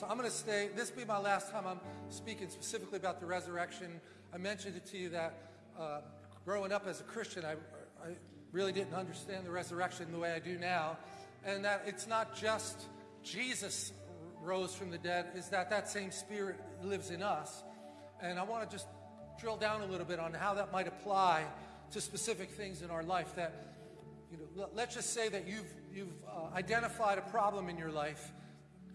So I'm going to stay. This will be my last time I'm speaking specifically about the resurrection. I mentioned it to you that uh, growing up as a Christian, I, I really didn't understand the resurrection the way I do now. And that it's not just Jesus rose from the dead, is that that same spirit lives in us. And I want to just drill down a little bit on how that might apply to specific things in our life that, you know, let's just say that you've, you've uh, identified a problem in your life.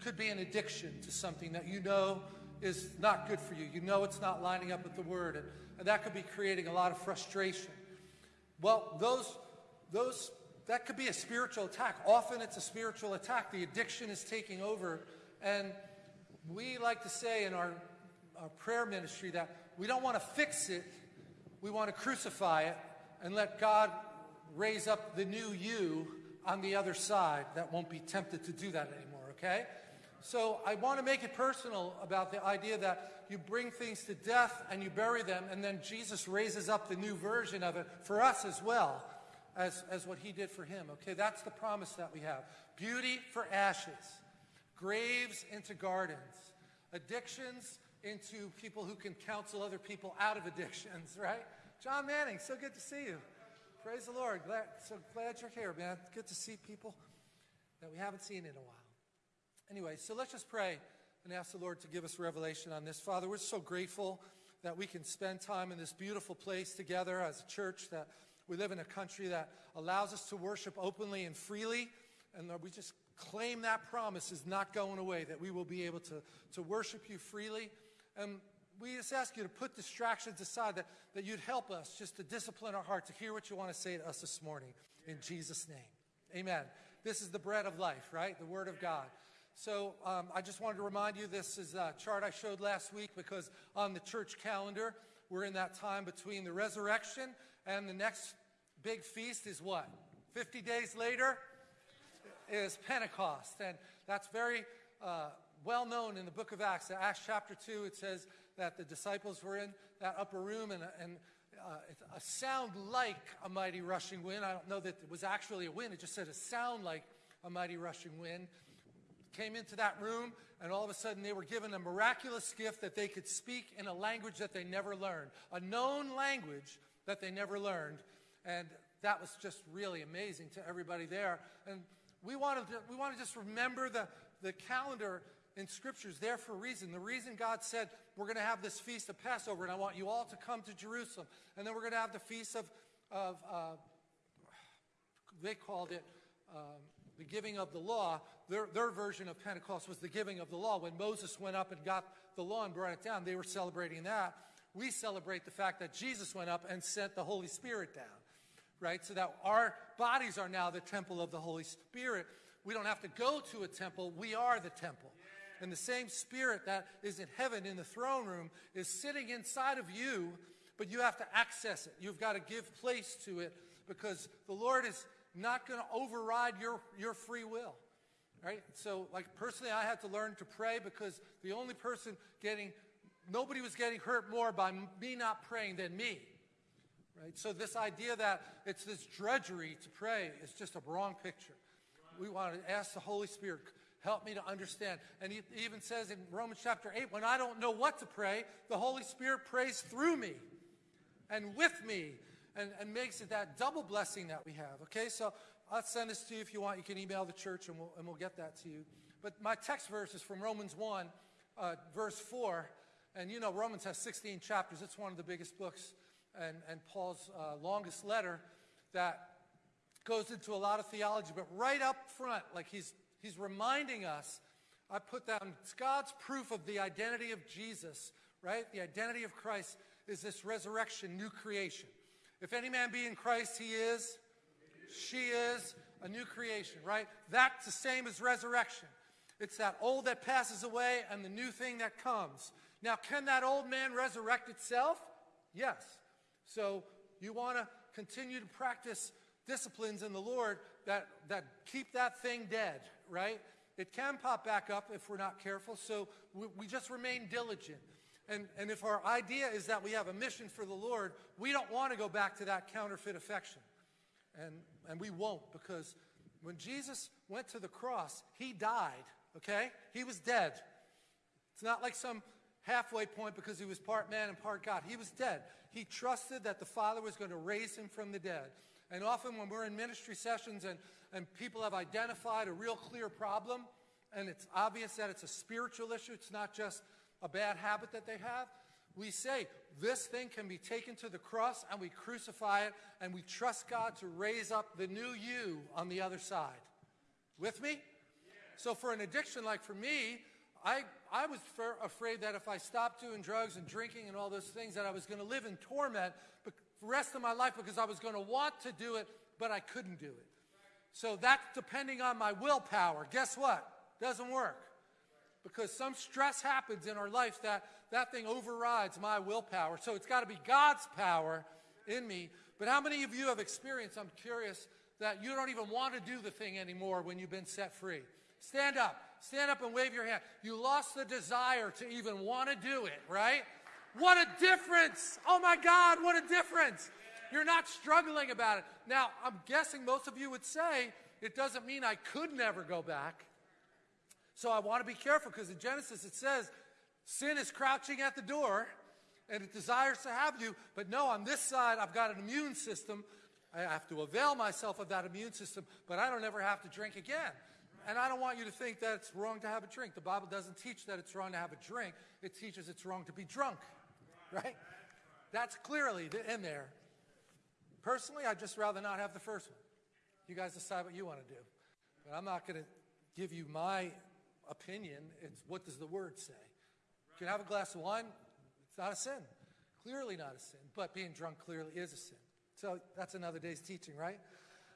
Could be an addiction to something that you know is not good for you. You know it's not lining up with the word. And, and that could be creating a lot of frustration. Well, those, those, that could be a spiritual attack. Often it's a spiritual attack. The addiction is taking over. And we like to say in our, our prayer ministry that we don't want to fix it, we want to crucify it and let God raise up the new you on the other side that won't be tempted to do that anymore, okay? So I want to make it personal about the idea that you bring things to death and you bury them, and then Jesus raises up the new version of it for us as well as, as what he did for him. Okay, that's the promise that we have. Beauty for ashes, graves into gardens, addictions into people who can counsel other people out of addictions, right? John Manning, so good to see you. Praise the Lord. Glad, so glad you're here, man. Good to see people that we haven't seen in a while. Anyway, so let's just pray and ask the Lord to give us revelation on this. Father, we're so grateful that we can spend time in this beautiful place together as a church, that we live in a country that allows us to worship openly and freely. And Lord, we just claim that promise is not going away, that we will be able to, to worship you freely. And we just ask you to put distractions aside, that, that you'd help us just to discipline our heart to hear what you want to say to us this morning. In Jesus' name. Amen. This is the bread of life, right? The Word of God. So um, I just wanted to remind you this is a chart I showed last week because on the church calendar, we're in that time between the resurrection and the next big feast is what? 50 days later is Pentecost. And that's very uh, well known in the book of Acts. In Acts chapter 2, it says that the disciples were in that upper room and, and uh, a sound like a mighty rushing wind. I don't know that it was actually a wind. It just said a sound like a mighty rushing wind came into that room, and all of a sudden they were given a miraculous gift that they could speak in a language that they never learned, a known language that they never learned. And that was just really amazing to everybody there. And we want to, we want to just remember the, the calendar in scriptures there for a reason. The reason God said we're going to have this feast of Passover, and I want you all to come to Jerusalem. And then we're going to have the feast of, of uh, they called it um, the giving of the law, their, their version of Pentecost was the giving of the law. When Moses went up and got the law and brought it down, they were celebrating that. We celebrate the fact that Jesus went up and sent the Holy Spirit down, right? So that our bodies are now the temple of the Holy Spirit. We don't have to go to a temple, we are the temple. And the same spirit that is in heaven in the throne room is sitting inside of you, but you have to access it. You've got to give place to it because the Lord is not going to override your, your free will. Right? So, like, personally, I had to learn to pray because the only person getting, nobody was getting hurt more by me not praying than me. Right? So, this idea that it's this drudgery to pray is just a wrong picture. We want to ask the Holy Spirit, help me to understand. And he even says in Romans chapter 8, when I don't know what to pray, the Holy Spirit prays through me and with me and, and makes it that double blessing that we have. Okay, so I'll send this to you if you want. You can email the church and we'll, and we'll get that to you. But my text verse is from Romans 1, uh, verse 4. And you know, Romans has 16 chapters. It's one of the biggest books and, and Paul's uh, longest letter that goes into a lot of theology. But right up front, like he's, he's reminding us, I put down, it's God's proof of the identity of Jesus, right? The identity of Christ is this resurrection, new creation. If any man be in Christ, he is, she is a new creation, right? That's the same as resurrection. It's that old that passes away and the new thing that comes. Now, can that old man resurrect itself? Yes. So you want to continue to practice disciplines in the Lord that, that keep that thing dead, right? It can pop back up if we're not careful, so we, we just remain diligent. And, and if our idea is that we have a mission for the Lord, we don't want to go back to that counterfeit affection. And, and we won't because when Jesus went to the cross, he died, okay? He was dead. It's not like some halfway point because he was part man and part God. He was dead. He trusted that the Father was going to raise him from the dead. And often when we're in ministry sessions and, and people have identified a real clear problem, and it's obvious that it's a spiritual issue, it's not just a bad habit that they have, we say this thing can be taken to the cross and we crucify it and we trust God to raise up the new you on the other side. With me? So for an addiction like for me, I, I was afraid that if I stopped doing drugs and drinking and all those things that I was going to live in torment the rest of my life because I was going to want to do it, but I couldn't do it. So that's depending on my willpower. Guess what? Doesn't work. Because some stress happens in our life that that thing overrides my willpower. So it's got to be God's power in me. But how many of you have experienced, I'm curious, that you don't even want to do the thing anymore when you've been set free? Stand up. Stand up and wave your hand. You lost the desire to even want to do it, right? What a difference. Oh my God, what a difference. You're not struggling about it. Now, I'm guessing most of you would say, it doesn't mean I could never go back. So I want to be careful because in Genesis it says sin is crouching at the door and it desires to have you. But no, on this side, I've got an immune system. I have to avail myself of that immune system, but I don't ever have to drink again. And I don't want you to think that it's wrong to have a drink. The Bible doesn't teach that it's wrong to have a drink. It teaches it's wrong to be drunk, right? That's clearly in there. Personally, I'd just rather not have the first one. You guys decide what you want to do. But I'm not going to give you my opinion. It's what does the word say? You can have a glass of wine. It's not a sin. Clearly not a sin. But being drunk clearly is a sin. So that's another day's teaching, right?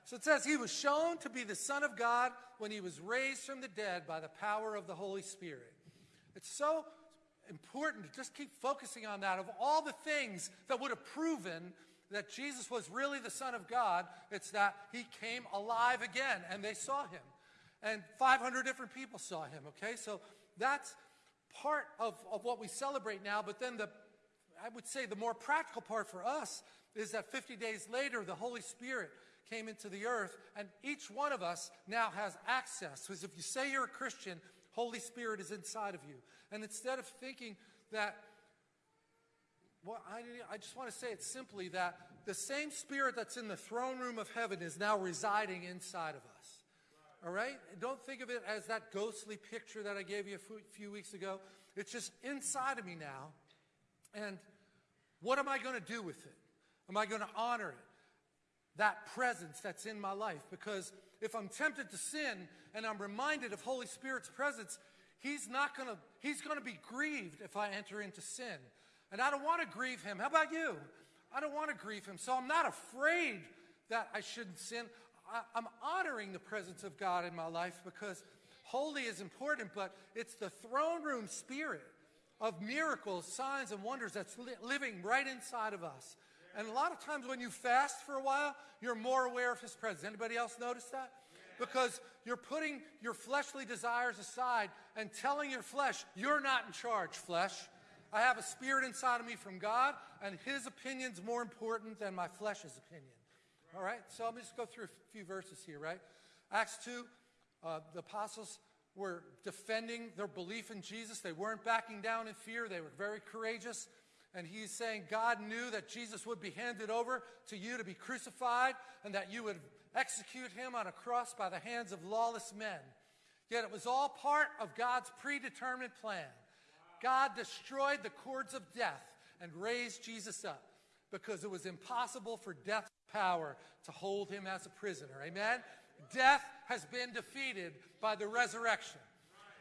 So it says he was shown to be the Son of God when he was raised from the dead by the power of the Holy Spirit. It's so important to just keep focusing on that. Of all the things that would have proven that Jesus was really the Son of God, it's that he came alive again and they saw him. And 500 different people saw him, okay? So that's part of, of what we celebrate now. But then the, I would say the more practical part for us is that 50 days later, the Holy Spirit came into the earth, and each one of us now has access. Because if you say you're a Christian, Holy Spirit is inside of you. And instead of thinking that, well, I, I just want to say it simply that the same Spirit that's in the throne room of heaven is now residing inside of us. All right? Don't think of it as that ghostly picture that I gave you a few weeks ago. It's just inside of me now. And what am I going to do with it? Am I going to honor it? That presence that's in my life. Because if I'm tempted to sin and I'm reminded of Holy Spirit's presence, He's not going to, He's going to be grieved if I enter into sin. And I don't want to grieve Him. How about you? I don't want to grieve Him. So I'm not afraid that I shouldn't sin. I, am honoring the presence of God in my life because holy is important, but it's the throne room spirit of miracles, signs, and wonders that's li living right inside of us. And a lot of times when you fast for a while, you're more aware of his presence. Anybody else notice that? Because you're putting your fleshly desires aside and telling your flesh, you're not in charge, flesh. I have a spirit inside of me from God, and his opinion's more important than my flesh's opinion. All right, so let me just go through a few verses here, right? Acts 2, uh, the apostles were defending their belief in Jesus. They weren't backing down in fear. They were very courageous. And he's saying God knew that Jesus would be handed over to you to be crucified and that you would execute him on a cross by the hands of lawless men. Yet it was all part of God's predetermined plan. God destroyed the cords of death and raised Jesus up because it was impossible for death's power to hold him as a prisoner. Amen? Death has been defeated by the resurrection.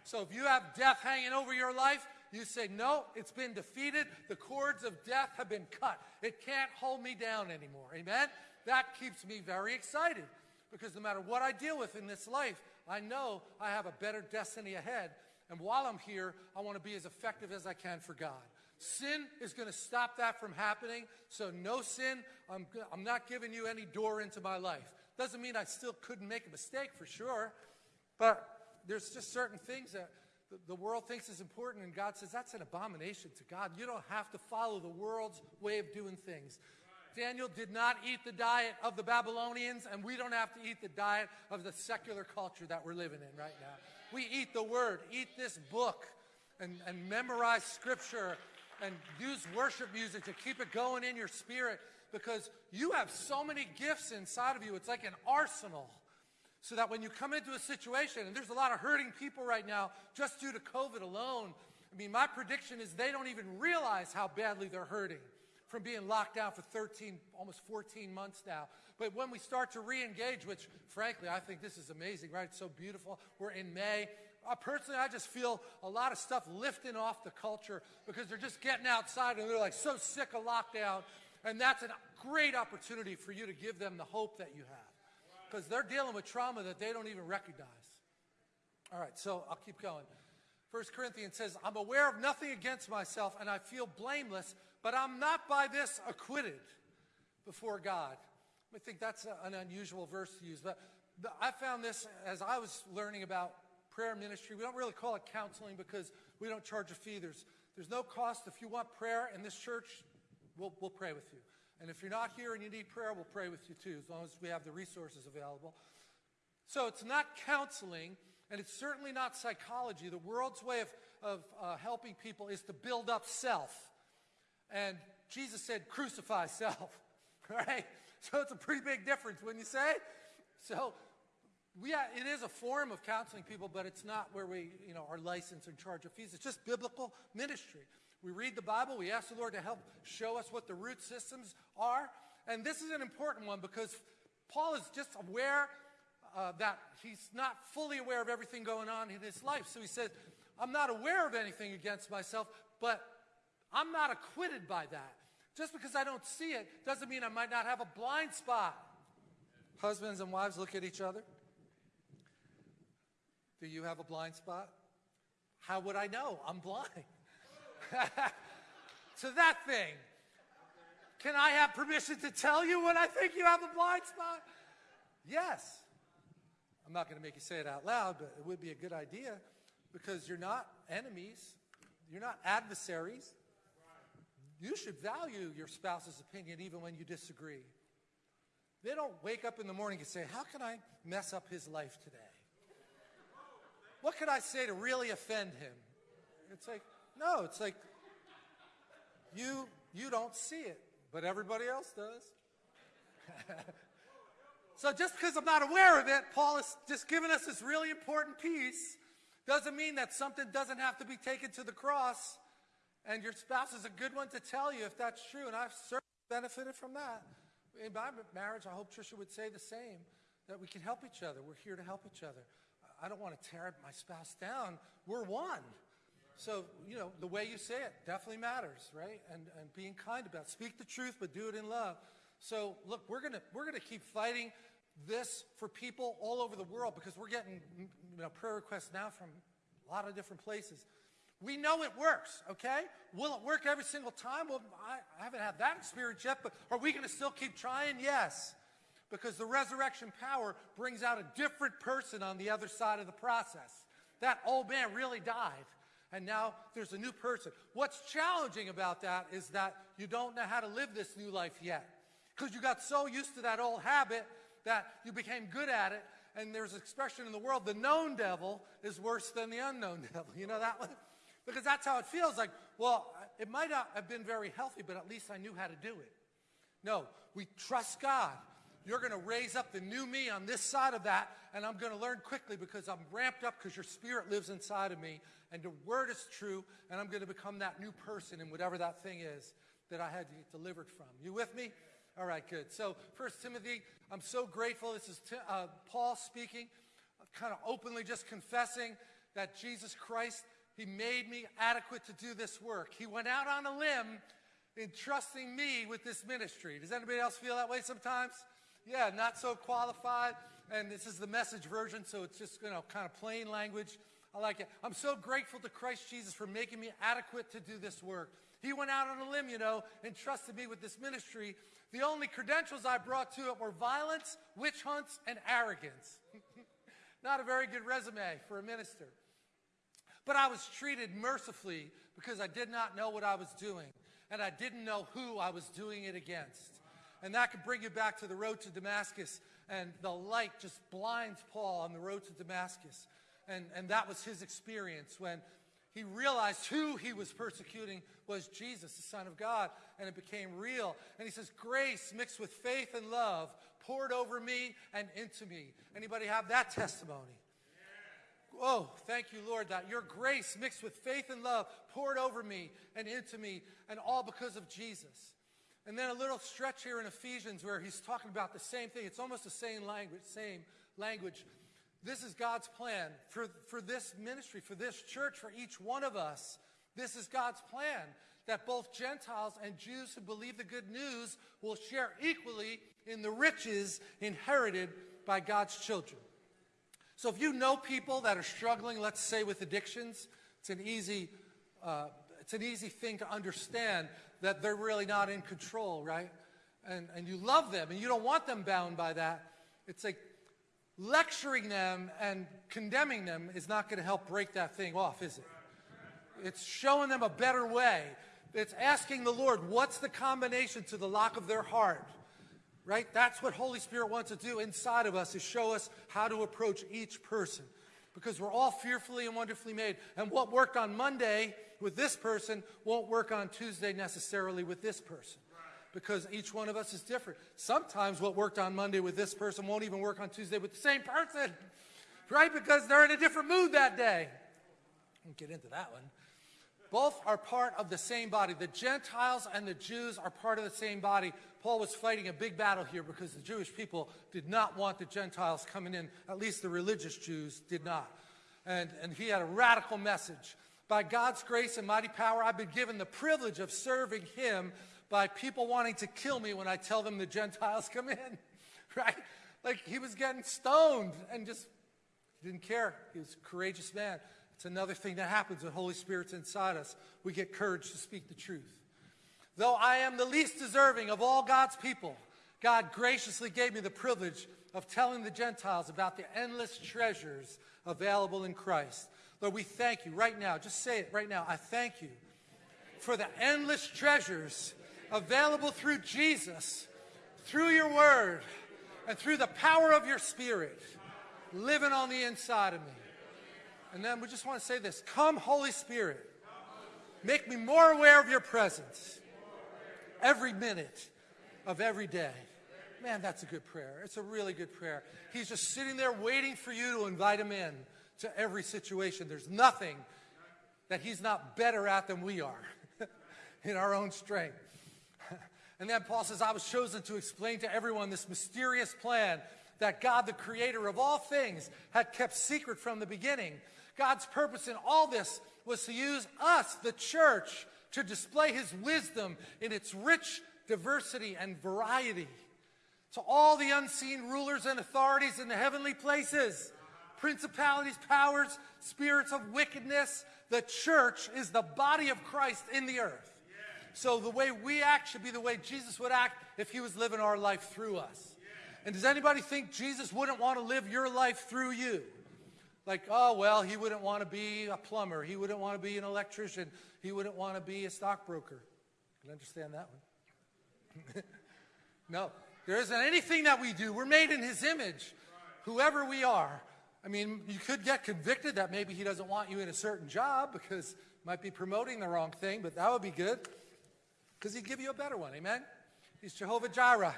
So if you have death hanging over your life, you say, no, it's been defeated. The cords of death have been cut. It can't hold me down anymore. Amen? That keeps me very excited because no matter what I deal with in this life, I know I have a better destiny ahead. And while I'm here, I want to be as effective as I can for God. Sin is going to stop that from happening. So no sin, I'm, I'm not giving you any door into my life. Doesn't mean I still couldn't make a mistake for sure. But there's just certain things that the, the world thinks is important and God says that's an abomination to God. You don't have to follow the world's way of doing things. Daniel did not eat the diet of the Babylonians, and we don't have to eat the diet of the secular culture that we're living in right now. We eat the word, eat this book, and, and memorize scripture and use worship music to keep it going in your spirit because you have so many gifts inside of you. It's like an arsenal. So that when you come into a situation, and there's a lot of hurting people right now just due to COVID alone, I mean, my prediction is they don't even realize how badly they're hurting from being locked down for 13, almost 14 months now. But when we start to re-engage, which frankly, I think this is amazing, right? It's so beautiful. We're in May. Uh, personally, I just feel a lot of stuff lifting off the culture because they're just getting outside and they're like so sick of lockdown. And that's a great opportunity for you to give them the hope that you have because they're dealing with trauma that they don't even recognize. All right, so I'll keep going. First Corinthians says, I'm aware of nothing against myself and I feel blameless, but I'm not by this acquitted before God. I think that's a, an unusual verse to use, but the, I found this as I was learning about prayer ministry. We don't really call it counseling because we don't charge a fee. There's, there's no cost. If you want prayer in this church, we'll, we'll pray with you. And if you're not here and you need prayer, we'll pray with you too, as long as we have the resources available. So it's not counseling, and it's certainly not psychology. The world's way of, of uh, helping people is to build up self. And Jesus said, crucify self, right? So it's a pretty big difference, wouldn't you say? So we, it is a form of counseling people, but it's not where we, you know, are licensed and charge of fees. It's just biblical ministry. We read the Bible. We ask the Lord to help show us what the root systems are. And this is an important one because Paul is just aware uh, that he's not fully aware of everything going on in his life. So he says, I'm not aware of anything against myself, but I'm not acquitted by that. Just because I don't see it doesn't mean I might not have a blind spot. Husbands and wives look at each other. Do you have a blind spot? How would I know? I'm blind. to that thing. Can I have permission to tell you when I think you have a blind spot? Yes. I'm not going to make you say it out loud, but it would be a good idea because you're not enemies. You're not adversaries. You should value your spouse's opinion even when you disagree. They don't wake up in the morning and say, how can I mess up his life today? What could I say to really offend him? It's like, no, it's like you, you don't see it, but everybody else does. so just because I'm not aware of it, Paul is just giving us this really important piece. Doesn't mean that something doesn't have to be taken to the cross. And your spouse is a good one to tell you if that's true. And I've certainly benefited from that. In my marriage, I hope Trisha would say the same, that we can help each other. We're here to help each other. I don't want to tear my spouse down. We're one. So, you know, the way you say it definitely matters, right? And, and being kind about it. Speak the truth, but do it in love. So, look, we're going to we're gonna keep fighting this for people all over the world because we're getting you know, prayer requests now from a lot of different places. We know it works, okay? Will it work every single time? Well, I, I haven't had that experience yet, but are we going to still keep trying? Yes. Because the resurrection power brings out a different person on the other side of the process. That old man really died and now there's a new person. What's challenging about that is that you don't know how to live this new life yet because you got so used to that old habit that you became good at it. And there's an expression in the world, the known devil is worse than the unknown devil. You know that one? Because that's how it feels like, well, it might not have been very healthy, but at least I knew how to do it. No, we trust God. You're going to raise up the new me on this side of that, and I'm going to learn quickly because I'm ramped up because your spirit lives inside of me, and the word is true, and I'm going to become that new person in whatever that thing is that I had to get delivered from. You with me? All right, good. So, First Timothy, I'm so grateful. This is uh, Paul speaking, kind of openly just confessing that Jesus Christ, he made me adequate to do this work. He went out on a limb entrusting me with this ministry. Does anybody else feel that way sometimes? Yeah, not so qualified. And this is the message version, so it's just, you know, kind of plain language. I like it. I'm so grateful to Christ Jesus for making me adequate to do this work. He went out on a limb, you know, and trusted me with this ministry. The only credentials I brought to it were violence, witch hunts, and arrogance. Not a very good resume for a minister. But I was treated mercifully because I did not know what I was doing, and I didn't know who I was doing it against. And that could bring you back to the road to Damascus. And the light just blinds Paul on the road to Damascus. And, and that was his experience when he realized who he was persecuting was Jesus, the Son of God, and it became real. And he says, grace mixed with faith and love poured over me and into me. Anybody have that testimony? Oh, thank you, Lord, that your grace mixed with faith and love poured over me and into me, and all because of Jesus. And then a little stretch here in Ephesians where he's talking about the same thing. It's almost the same language, same language. This is God's plan for, for this ministry, for this church, for each one of us. This is God's plan that both Gentiles and Jews who believe the good news will share equally in the riches inherited by God's children. So if you know people that are struggling, let's say with addictions, it's an easy, uh, it's an easy thing to understand that they're really not in control, right? And, and you love them and you don't want them bound by that. It's like lecturing them and condemning them is not going to help break that thing off, is it? It's showing them a better way. It's asking the Lord, what's the combination to the lock of their heart? right? That's what Holy Spirit wants to do inside of us is show us how to approach each person because we're all fearfully and wonderfully made. And what worked on Monday with this person won't work on Tuesday necessarily with this person because each one of us is different. Sometimes what worked on Monday with this person won't even work on Tuesday with the same person, right? Because they're in a different mood that day. We'll get into that one. Both are part of the same body. The Gentiles and the Jews are part of the same body. Paul was fighting a big battle here because the Jewish people did not want the Gentiles coming in. At least the religious Jews did not. And, and he had a radical message. By God's grace and mighty power, I've been given the privilege of serving him by people wanting to kill me when I tell them the Gentiles come in. Right? Like he was getting stoned and just didn't care. He was a courageous man. It's another thing that happens when Holy Spirit's inside us. We get courage to speak the truth. Though I am the least deserving of all God's people, God graciously gave me the privilege of telling the Gentiles about the endless treasures available in Christ. Lord, we thank you right now. Just say it right now. I thank you for the endless treasures available through Jesus, through your word, and through the power of your spirit living on the inside of me. And then we just want to say this Come, Holy Spirit, make me more aware of your presence every minute of every day. Man, that's a good prayer. It's a really good prayer. He's just sitting there waiting for you to invite him in to every situation. There's nothing that he's not better at than we are in our own strength. And then Paul says, I was chosen to explain to everyone this mysterious plan that God, the creator of all things, had kept secret from the beginning. God's purpose in all this was to use us, the church, to display his wisdom in its rich diversity and variety. To all the unseen rulers and authorities in the heavenly places, principalities, powers, spirits of wickedness, the church is the body of Christ in the earth. So the way we act should be the way Jesus would act if he was living our life through us. And does anybody think Jesus wouldn't want to live your life through you? Like, oh, well, he wouldn't want to be a plumber. He wouldn't want to be an electrician. He wouldn't want to be a stockbroker. Can understand that one? no, there isn't anything that we do. We're made in his image, whoever we are. I mean, you could get convicted that maybe he doesn't want you in a certain job because might be promoting the wrong thing, but that would be good because he'd give you a better one. Amen? He's Jehovah Jireh.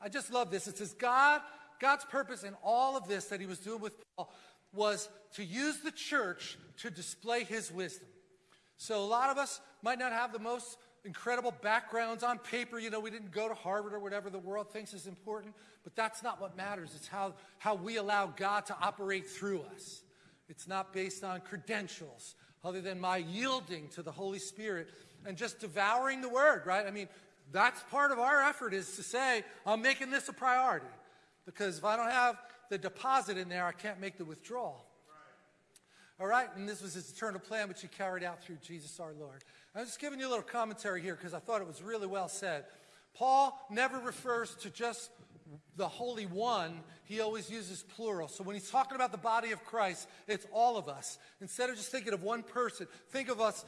I just love this. It says God, God's purpose in all of this that he was doing with Paul was to use the church to display his wisdom. So a lot of us might not have the most incredible backgrounds on paper. You know, we didn't go to Harvard or whatever the world thinks is important, but that's not what matters. It's how, how we allow God to operate through us. It's not based on credentials other than my yielding to the Holy Spirit and just devouring the word, right? I mean, that's part of our effort is to say, I'm making this a priority. Because if I don't have the deposit in there, I can't make the withdrawal. All right, and this was his eternal plan, which he carried out through Jesus our Lord. I'm just giving you a little commentary here because I thought it was really well said. Paul never refers to just the Holy One, he always uses plural. So when he's talking about the body of Christ, it's all of us. Instead of just thinking of one person, think of us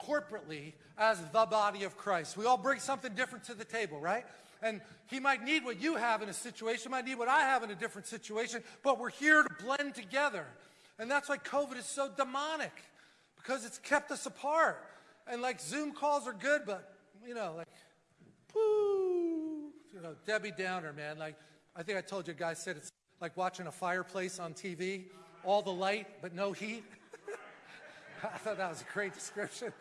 corporately as the body of Christ. We all bring something different to the table, right? And he might need what you have in a situation, might need what I have in a different situation, but we're here to blend together. And that's why COVID is so demonic because it's kept us apart. And like Zoom calls are good, but you know, like, you know, Debbie Downer, man. Like, I think I told you guys said it's like watching a fireplace on TV, all the light but no heat. I thought that was a great description.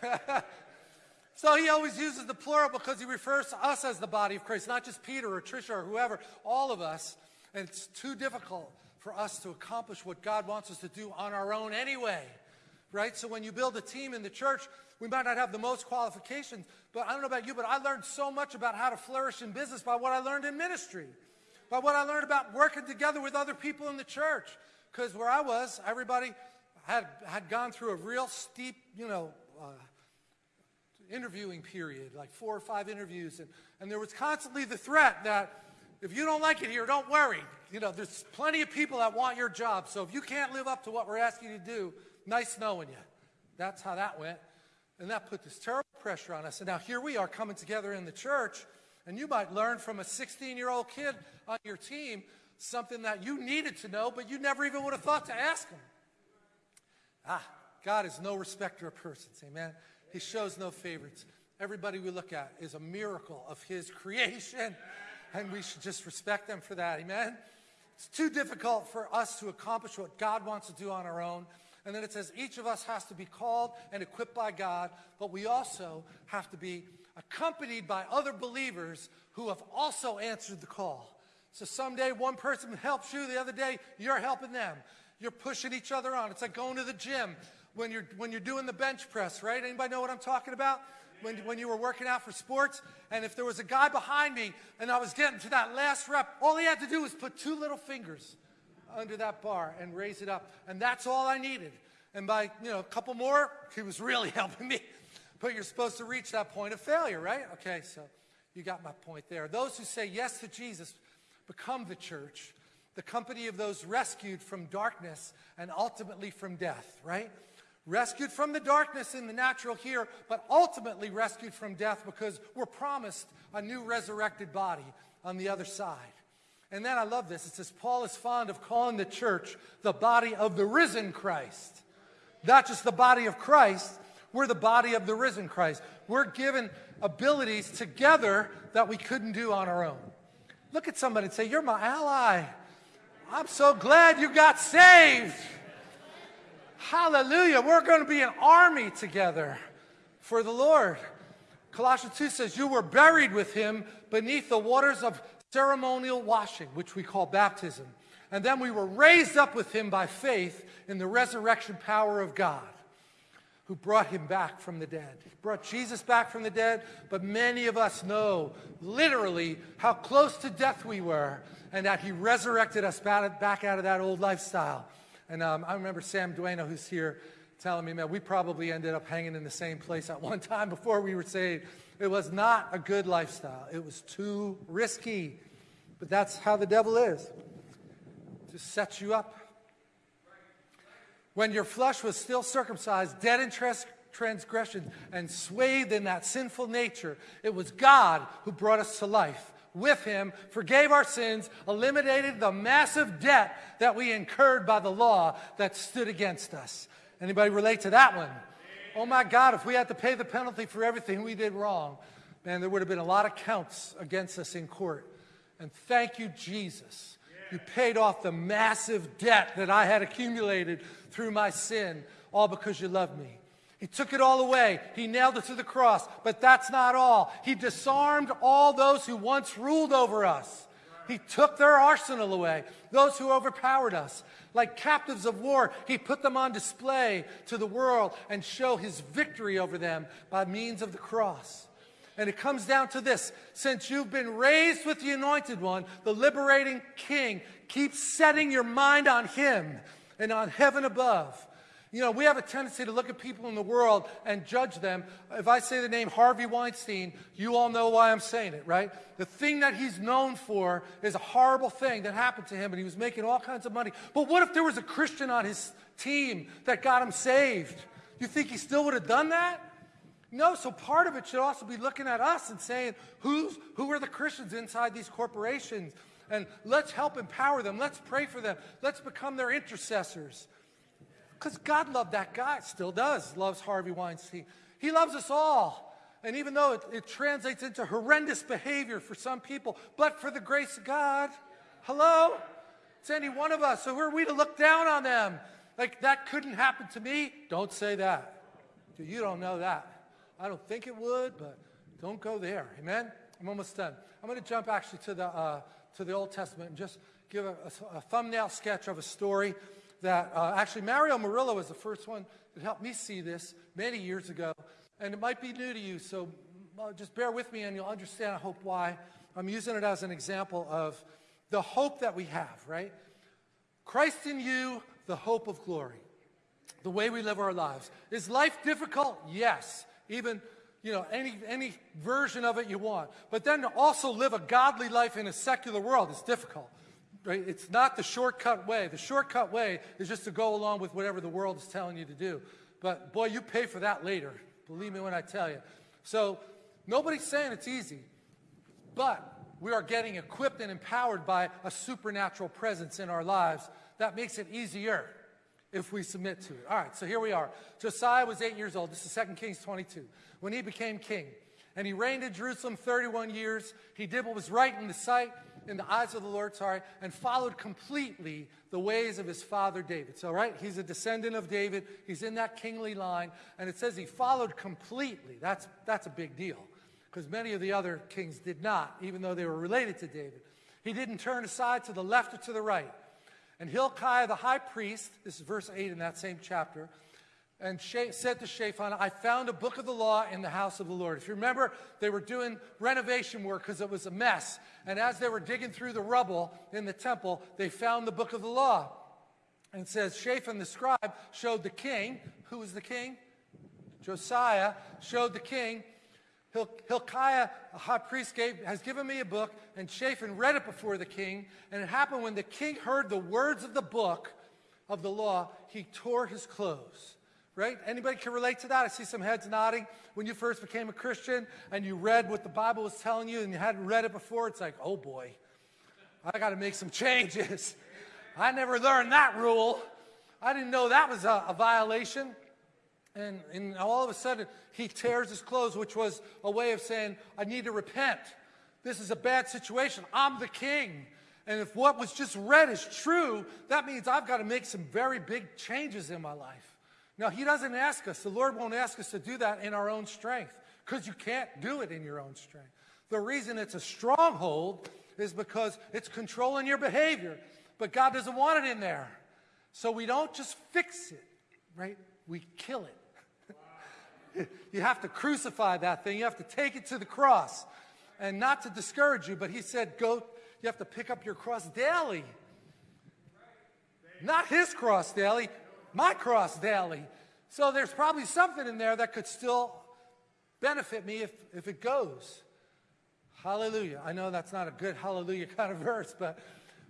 so he always uses the plural because he refers to us as the body of Christ, not just Peter or Trisha or whoever, all of us. And it's too difficult for us to accomplish what God wants us to do on our own anyway. Right? So when you build a team in the church, we might not have the most qualifications, but I don't know about you, but I learned so much about how to flourish in business by what I learned in ministry, by what I learned about working together with other people in the church. Because where I was, everybody had, had gone through a real steep, you know, uh, interviewing period, like four or five interviews. And, and there was constantly the threat that if you don't like it here, don't worry. You know, there's plenty of people that want your job. So if you can't live up to what we're asking you to do, nice knowing you. That's how that went. And that put this terrible pressure on us. And now here we are coming together in the church, and you might learn from a 16-year-old kid on your team something that you needed to know, but you never even would have thought to ask him. Ah, God is no respecter of persons, amen? He shows no favorites. Everybody we look at is a miracle of his creation, and we should just respect them for that, amen? It's too difficult for us to accomplish what God wants to do on our own. And then it says each of us has to be called and equipped by God, but we also have to be accompanied by other believers who have also answered the call. So someday one person helps you, the other day you're helping them. You're pushing each other on. It's like going to the gym when you're, when you're doing the bench press, right? Anybody know what I'm talking about? When, when you were working out for sports, and if there was a guy behind me and I was getting to that last rep, all he had to do was put two little fingers under that bar and raise it up. And that's all I needed. And by, you know, a couple more, he was really helping me. But you're supposed to reach that point of failure, right? Okay, so you got my point there. Those who say yes to Jesus become the church, the company of those rescued from darkness and ultimately from death, right? Rescued from the darkness in the natural here, but ultimately rescued from death because we're promised a new resurrected body on the other side. And then I love this. It says, Paul is fond of calling the church the body of the risen Christ. Not just the body of Christ, we're the body of the risen Christ. We're given abilities together that we couldn't do on our own. Look at somebody and say, You're my ally. I'm so glad you got saved. Hallelujah. We're going to be an army together for the Lord. Colossians 2 says, You were buried with him beneath the waters of ceremonial washing, which we call baptism. And then we were raised up with him by faith in the resurrection power of God, who brought him back from the dead. He brought Jesus back from the dead, but many of us know literally how close to death we were and that he resurrected us back out of that old lifestyle. And um, I remember Sam Dueno, who's here, telling me, man, we probably ended up hanging in the same place at one time before we were saved. It was not a good lifestyle. It was too risky. But that's how the devil is to set you up. When your flesh was still circumcised, dead in trans- transgression, and swathed in that sinful nature, it was God who brought us to life with him, forgave our sins, eliminated the massive debt that we incurred by the law that stood against us. Anybody relate to that one? Oh my God, if we had to pay the penalty for everything we did wrong, man, there would have been a lot of counts against us in court. And thank you, Jesus. You paid off the massive debt that I had accumulated through my sin, all because you loved me. He took it all away. He nailed it to the cross. But that's not all. He disarmed all those who once ruled over us. He took their arsenal away, those who overpowered us. Like captives of war, he put them on display to the world and show his victory over them by means of the cross. And it comes down to this. Since you've been raised with the anointed one, the liberating king, keep setting your mind on him and on heaven above. You know, we have a tendency to look at people in the world and judge them. If I say the name Harvey Weinstein, you all know why I'm saying it, right? The thing that he's known for is a horrible thing that happened to him, and he was making all kinds of money. But what if there was a Christian on his team that got him saved? You think he still would have done that? No, so part of it should also be looking at us and saying, who's, who are the Christians inside these corporations? And let's help empower them. Let's pray for them. Let's become their intercessors. Because God loved that guy, still does, loves Harvey Weinstein. He loves us all. And even though it, it translates into horrendous behavior for some people, but for the grace of God, hello? It's any one of us. So who are we to look down on them? Like, that couldn't happen to me? Don't say that. You don't know that. I don't think it would, but don't go there. Amen? I'm almost done. I'm going to jump actually to the, uh, to the Old Testament and just give a, a, a thumbnail sketch of a story that uh, actually Mario Murillo was the first one that helped me see this many years ago. And it might be new to you, so uh, just bear with me and you'll understand, I hope, why. I'm using it as an example of the hope that we have, right? Christ in you, the hope of glory, the way we live our lives. Is life difficult? Yes. Even, you know, any, any version of it you want. But then to also live a godly life in a secular world is difficult. Right? It's not the shortcut way. The shortcut way is just to go along with whatever the world is telling you to do. But boy, you pay for that later. Believe me when I tell you. So nobody's saying it's easy, but we are getting equipped and empowered by a supernatural presence in our lives that makes it easier if we submit to it. All right, so here we are. Josiah was eight years old. This is 2 Kings 22. When he became king, and he reigned in Jerusalem 31 years, he did what was right in the sight, in the eyes of the Lord, sorry, and followed completely the ways of his father David. So, right, he's a descendant of David. He's in that kingly line, and it says he followed completely. That's, that's a big deal, because many of the other kings did not, even though they were related to David. He didn't turn aside to the left or to the right. And Hilkiah the high priest, this is verse 8 in that same chapter, and said to Shaphan, I found a book of the law in the house of the Lord. If you remember, they were doing renovation work because it was a mess. And as they were digging through the rubble in the temple, they found the book of the law. And it says, Shaphan the scribe showed the king, who was the king? Josiah showed the king Hilkiah, a high priest, gave, has given me a book, and Shaphan read it before the king. And it happened when the king heard the words of the book of the law, he tore his clothes. Right? Anybody can relate to that? I see some heads nodding. When you first became a Christian and you read what the Bible was telling you and you hadn't read it before, it's like, oh boy, I got to make some changes. I never learned that rule. I didn't know that was a, a violation. And, and all of a sudden, he tears his clothes, which was a way of saying, I need to repent. This is a bad situation. I'm the king. And if what was just read is true, that means I've got to make some very big changes in my life. Now, he doesn't ask us, the Lord won't ask us to do that in our own strength because you can't do it in your own strength. The reason it's a stronghold is because it's controlling your behavior, but God doesn't want it in there. So we don't just fix it, right? We kill it. you have to crucify that thing. You have to take it to the cross. And not to discourage you, but he said, go, you have to pick up your cross daily. Not his cross daily, my cross daily. So there's probably something in there that could still benefit me if, if it goes. Hallelujah. I know that's not a good hallelujah kind of verse, but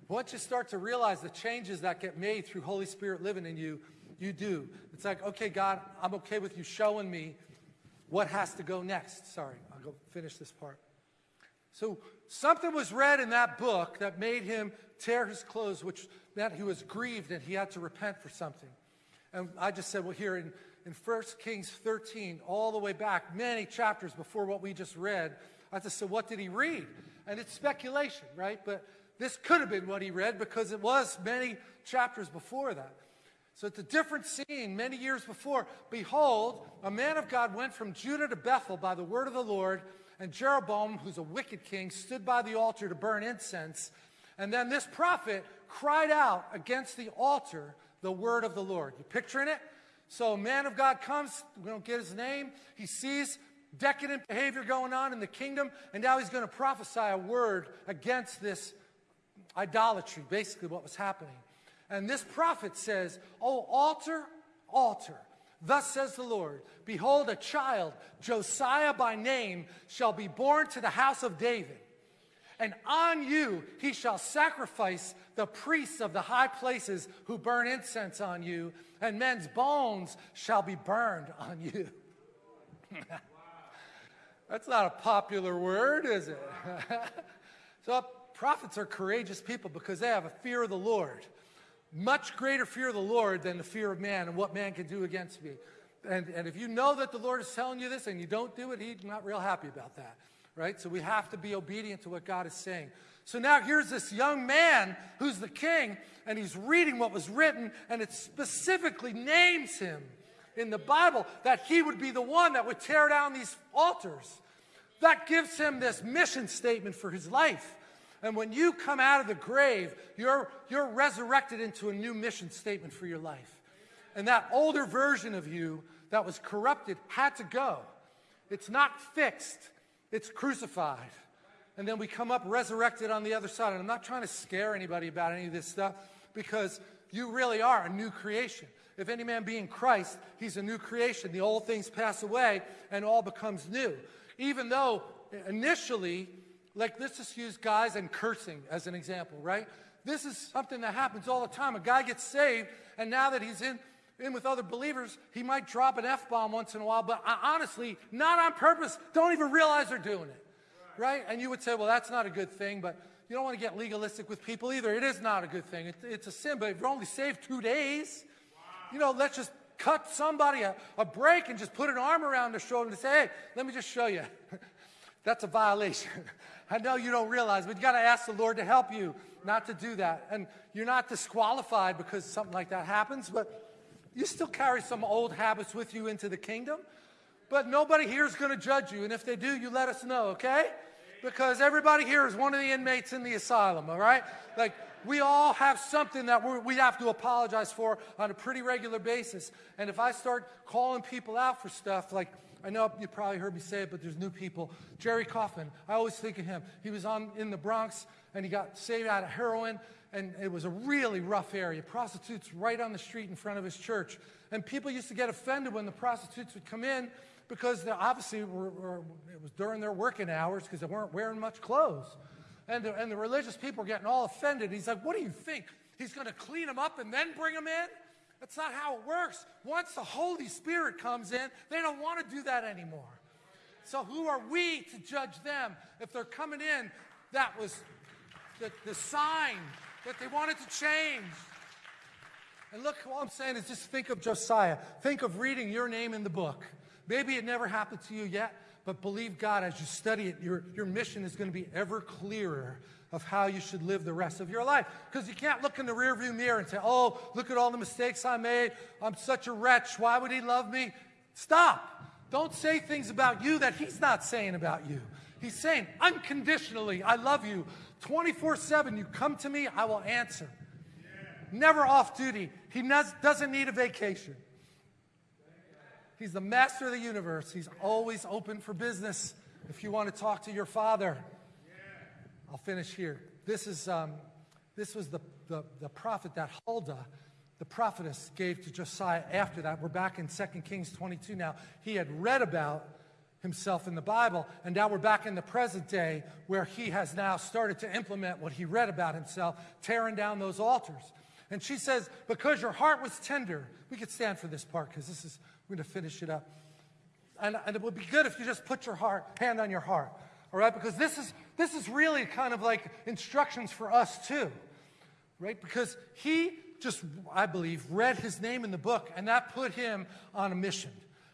once you start to realize the changes that get made through Holy Spirit living in you, you do. It's like, okay, God, I'm okay with you showing me what has to go next. Sorry, I'll go finish this part. So something was read in that book that made him tear his clothes, which meant he was grieved and he had to repent for something. And I just said, well, here in, in 1 Kings 13, all the way back, many chapters before what we just read, I just said, what did he read? And it's speculation, right? But this could have been what he read because it was many chapters before that. So it's a different scene many years before. Behold, a man of God went from Judah to Bethel by the word of the Lord, and Jeroboam, who's a wicked king, stood by the altar to burn incense. And then this prophet cried out against the altar the word of the Lord. You picturing it? So man of God comes, we don't get his name, he sees decadent behavior going on in the kingdom, and now he's going to prophesy a word against this idolatry, basically what was happening. And this prophet says, Oh, altar, altar. Thus says the Lord, Behold, a child, Josiah by name, shall be born to the house of David. And on you he shall sacrifice the priests of the high places who burn incense on you, and men's bones shall be burned on you. That's not a popular word, is it? so prophets are courageous people because they have a fear of the Lord. much greater fear of the Lord than the fear of man and what man can do against me. And, and if you know that the Lord is telling you this and you don't do it, he's not real happy about that, right? So we have to be obedient to what God is saying. So now here's this young man who's the king, and he's reading what was written, and it specifically names him in the Bible that he would be the one that would tear down these altars. That gives him this mission statement for his life. And when you come out of the grave, you're, you're resurrected into a new mission statement for your life. And that older version of you that was corrupted had to go. It's not fixed, it's crucified. And then we come up resurrected on the other side. And I'm not trying to scare anybody about any of this stuff because you really are a new creation. If any man be in Christ, he's a new creation. The old things pass away and all becomes new. Even though initially like let's just use guys and cursing as an example, right? This is something that happens all the time. A guy gets saved, and now that he's in, in with other believers, he might drop an F-bomb once in a while, but honestly, not on purpose, don't even realize they're doing it, right? And you would say, well, that's not a good thing, but you don't want to get legalistic with people either. It is not a good thing. It, it's a sin, but if you're only saved two days, you know, let's just cut somebody a, a break and just put an arm around their shoulder and say, hey, let me just show you. That's a violation. I know you don't realize, but you got to ask the Lord to help you not to do that. And you're not disqualified because something like that happens, but you still carry some old habits with you into the kingdom. But nobody here is going to judge you. And if they do, you let us know, okay? Because everybody here is one of the inmates in the asylum, all right? Like, we all have something that we have to apologize for on a pretty regular basis. And if I start calling people out for stuff like, I know you probably heard me say it, but there's new people. Jerry Coffin, I always think of him. He was on in the Bronx and he got saved out of heroin, and it was a really rough area. Prostitutes right on the street in front of his church. And people used to get offended when the prostitutes would come in because they obviously were, were, it was during their working hours because they weren't wearing much clothes. And the, and the religious people were getting all offended. He's like, What do you think? He's going to clean them up and then bring them in? That's not how it works. Once the Holy Spirit comes in, they don't want to do that anymore. So who are we to judge them? If they're coming in, that was the, the sign that they wanted to change. And look, all I'm saying is just think of Josiah. Think of reading your name in the book. Maybe it never happened to you yet, but believe God as you study it, your, your mission is going to be ever clearer of how you should live the rest of your life. Because you can't look in the rearview mirror and say, oh, look at all the mistakes I made. I'm such a wretch. Why would he love me? Stop. Don't say things about you that he's not saying about you. He's saying, unconditionally, I love you. 24 7, you come to me, I will answer. Never off duty. He doesn't need a vacation. He's the master of the universe. He's always open for business if you want to talk to your father. I'll finish here. This, is, um, this was the, the, the prophet that Huldah, the prophetess, gave to Josiah after that. We're back in 2 Kings 22 now. He had read about himself in the Bible, and now we're back in the present day where he has now started to implement what he read about himself, tearing down those altars. And she says, because your heart was tender, we could stand for this part because this is, we're going to finish it up. And, and it would be good if you just put your heart, hand on your heart all right? Because this is, this is really kind of like instructions for us too, right? Because he just, I believe, read his name in the book, and that put him on a mission.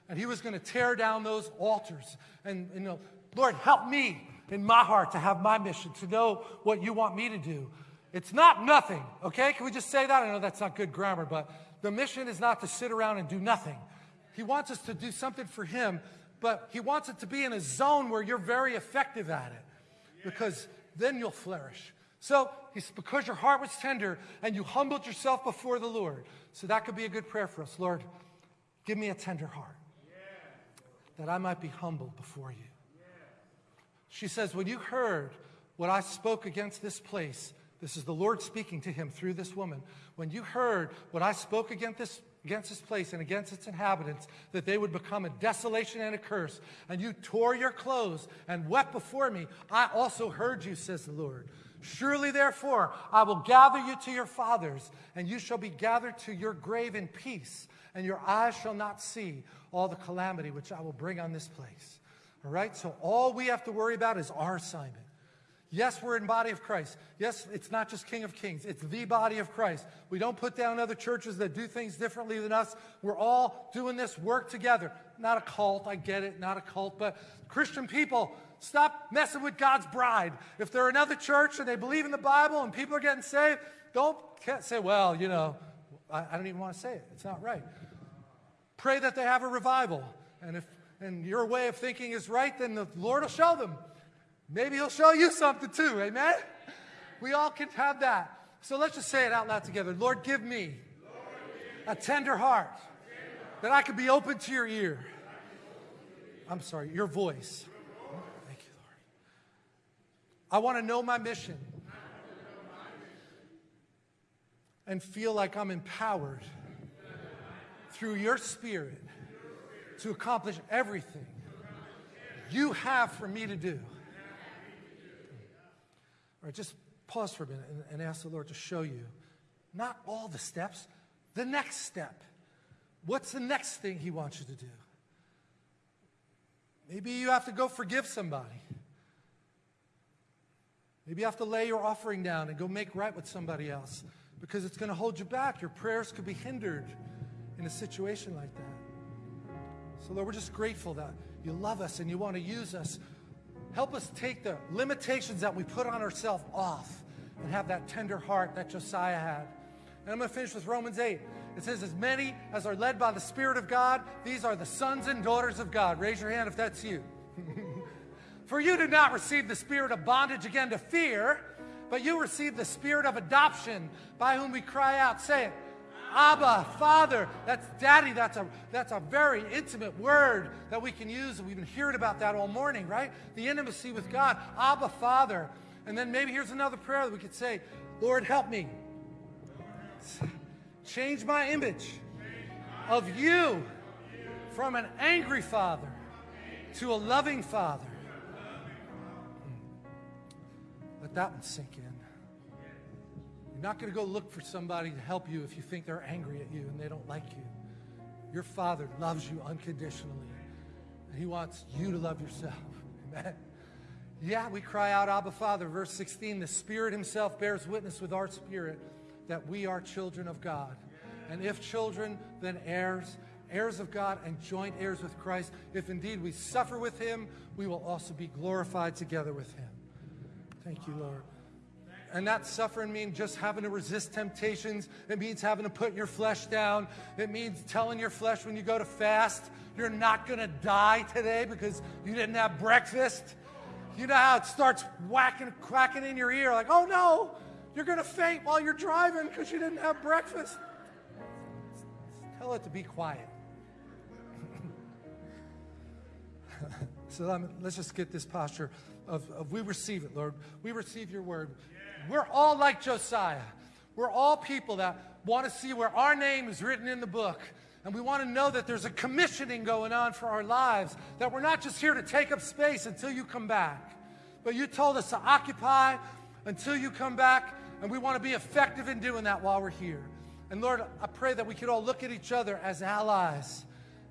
And he was going to tear down those altars. And, you know, Lord, help me in my heart to have my mission, to know what you want me to do. It's not nothing, okay? Can we just say that? I know that's not good grammar, but the mission is not to sit around and do nothing. He wants us to do something for him but he wants it to be in a zone where you're very effective at it because then you'll flourish. So he's because your heart was tender and you humbled yourself before the Lord. So that could be a good prayer for us. Lord, give me a tender heart that I might be humbled before you. She says, when you heard what I spoke against this place, this is the Lord speaking to him through this woman. When you heard what I spoke against this against this place and against its inhabitants, that they would become a desolation and a curse. And you tore your clothes and wept before me. I also heard you, says the Lord. Surely, therefore, I will gather you to your fathers, and you shall be gathered to your grave in peace, and your eyes shall not see all the calamity which I will bring on this place. All right? So, all we have to worry about is our assignment. Yes, we're in body of Christ. Yes, it's not just King of Kings. It's the body of Christ. We don't put down other churches that do things differently than us. We're all doing this work together. Not a cult, I get it, not a cult, but Christian people, stop messing with God's bride. If they're another church and they believe in the Bible and people are getting saved, don't say, well, you know, I, I don't even want to say it. It's not right. Pray that they have a revival. And if and your way of thinking is right, then the Lord will show them. Maybe he'll show you something too. Amen? We all can have that. So let's just say it out loud together. Lord, give me a tender heart that I could be open to your ear. I'm sorry, your voice. Thank you, Lord. I want to know my mission and feel like I'm empowered through your spirit to accomplish everything you have for me to do. All right, just pause for a minute and, and ask the Lord to show you not all the steps, the next step. What's the next thing He wants you to do? Maybe you have to go forgive somebody. Maybe you have to lay your offering down and go make right with somebody else because it's going to hold you back. Your prayers could be hindered in a situation like that. So, Lord, we're just grateful that you love us and you want to use us Help us take the limitations that we put on ourselves off and have that tender heart that Josiah had. And I'm going to finish with Romans 8. It says, As many as are led by the Spirit of God, these are the sons and daughters of God. Raise your hand if that's you. For you did not receive the spirit of bondage again to fear, but you received the spirit of adoption by whom we cry out, saying, Abba, Father. That's daddy. That's a, that's a very intimate word that we can use. We've been hearing about that all morning, right? The intimacy with God. Abba, Father. And then maybe here's another prayer that we could say, Lord, help me. Change my image of you from an angry father to a loving father. Let that one sink in You're not going to go look for somebody to help you if you think they're angry at you and they don't like you. Your Father loves you unconditionally, and He wants you to love yourself. Amen. Yeah, we cry out, Abba Father. Verse 16 The Spirit Himself bears witness with our spirit that we are children of God. And if children, then heirs, heirs of God and joint heirs with Christ. If indeed we suffer with Him, we will also be glorified together with Him. Thank you, Lord. And that suffering means just having to resist temptations. It means having to put your flesh down. It means telling your flesh when you go to fast, you're not going to die today because you didn't have breakfast. You know how it starts whacking, quacking in your ear, like, oh no, you're going to faint while you're driving because you didn't have breakfast. Tell it to be quiet. so um, let's just get this posture of, of we receive it, Lord. We receive your word. We're all like Josiah. We're all people that want to see where our name is written in the book. And we want to know that there's a commissioning going on for our lives, that we're not just here to take up space until you come back. But you told us to occupy until you come back, and we want to be effective in doing that while we're here. And Lord, I pray that we could all look at each other as allies,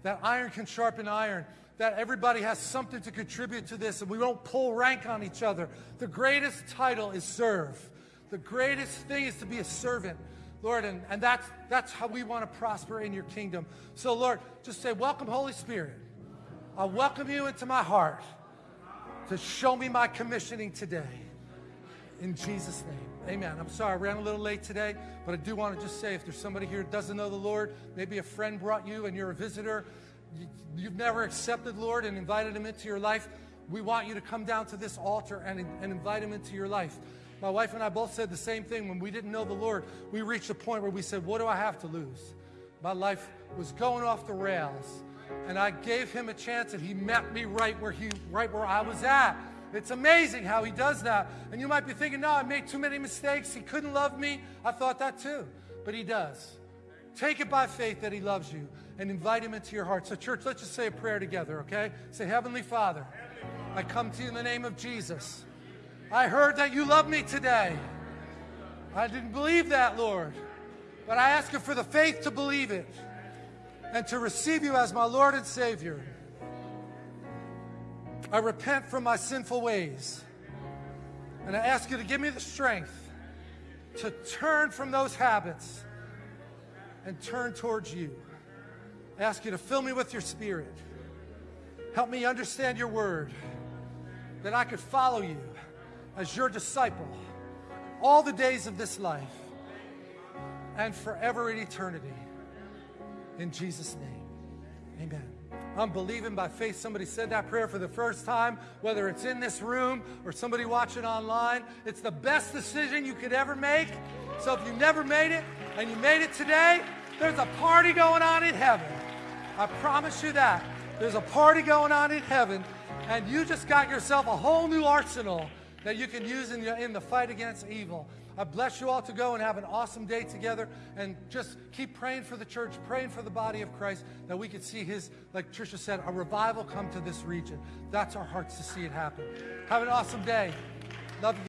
that iron can sharpen iron, that everybody has something to contribute to this and we won't pull rank on each other. The greatest title is serve. The greatest thing is to be a servant. Lord, and, and that's, that's how we want to prosper in your kingdom. So, Lord, just say, Welcome, Holy Spirit. I welcome you into my heart to show me my commissioning today. In Jesus' name. Amen. I'm sorry I ran a little late today, but I do want to just say if there's somebody here that doesn't know the Lord, maybe a friend brought you and you're a visitor, you've never accepted Lord and invited him into your life, we want you to come down to this altar and, and invite him into your life. My wife and I both said the same thing. When we didn't know the Lord, we reached a point where we said, What do I have to lose? My life was going off the rails. And I gave him a chance and he met me right where he right where I was at. It's amazing how he does that. And you might be thinking, no, I made too many mistakes. He couldn't love me. I thought that too. But he does. Take it by faith that he loves you and invite him into your heart. So, church, let's just say a prayer together, okay? Say, Heavenly Father, I come to you in the name of Jesus. I heard that you love me today. I didn't believe that, Lord. But I ask you for the faith to believe it and to receive you as my Lord and Savior. I repent from my sinful ways. And I ask you to give me the strength to turn from those habits and turn towards you. I ask you to fill me with your spirit. Help me understand your word, that I could follow you as your disciple all the days of this life and forever in eternity. In Jesus' name, amen. I'm believing by faith somebody said that prayer for the first time, whether it's in this room or somebody watching online. It's the best decision you could ever make. So if you never made it and you made it today, there's a party going on in heaven. I promise you that. There's a party going on in heaven, and you just got yourself a whole new arsenal that you can use in, your, in the fight against evil. I bless you all to go and have an awesome day together and just keep praying for the church, praying for the body of Christ that we could see his, like Tricia said, a revival come to this region. That's our hearts to see it happen. Have an awesome day. Love you.